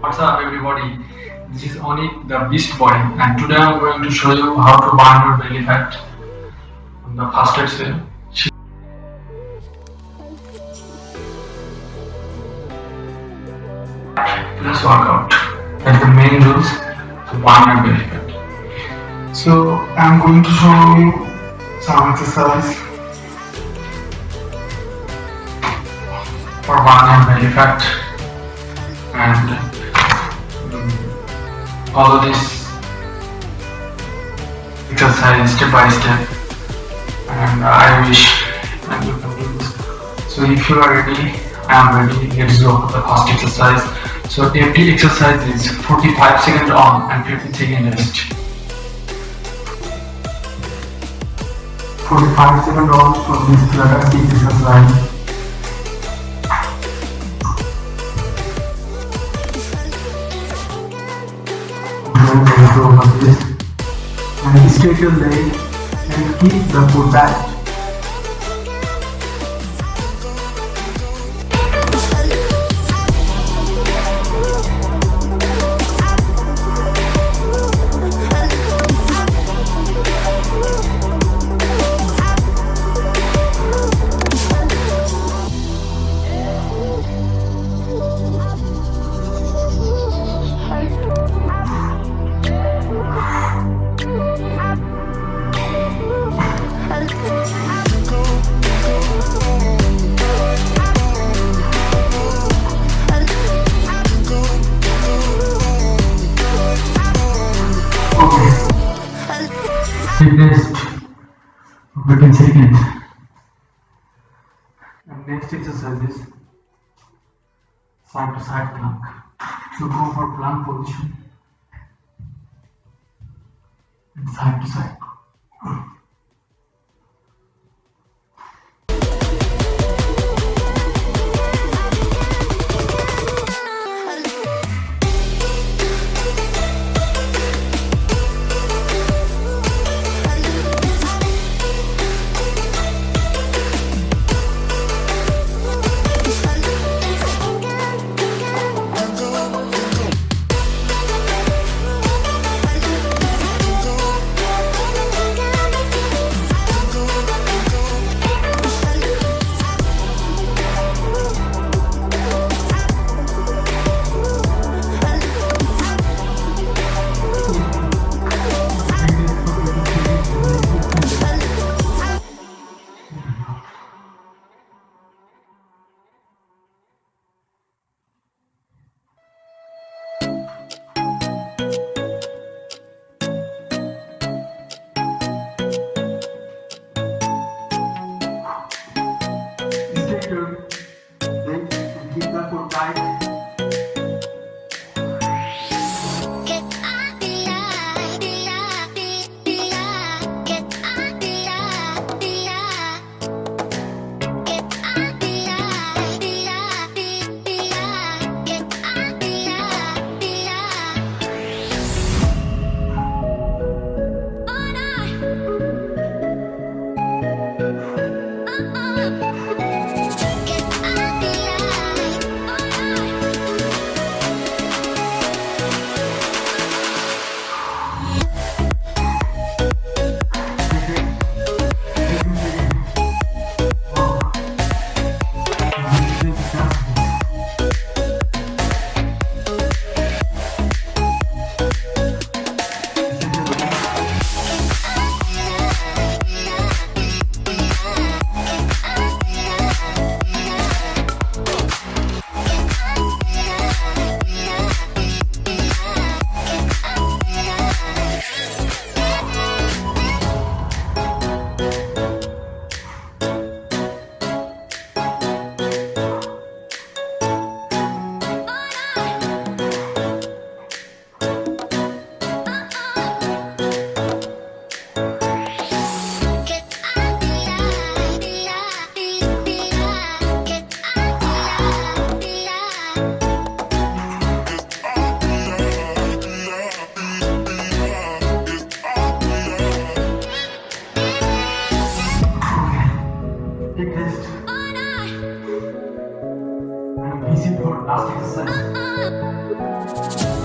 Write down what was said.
What's up everybody? This is Onik the Beast Boy and today I'm going to show you how to burn your belly fat on the fasted cell. Let's work out. That's the main rules to burn your belly fat. So I'm going to show you some exercise for burning belly fat and follow this exercise step by step and I wish and you can do this. So if you are ready, I am ready, let's go for the first exercise. So every exercise is 45 seconds on and 50 seconds rest. 45 seconds on for this this and straight your leg and keep the foot back for 15 seconds. And next exercise is side to side plank. So go for plank position and side to side. Oh, your nasty descent.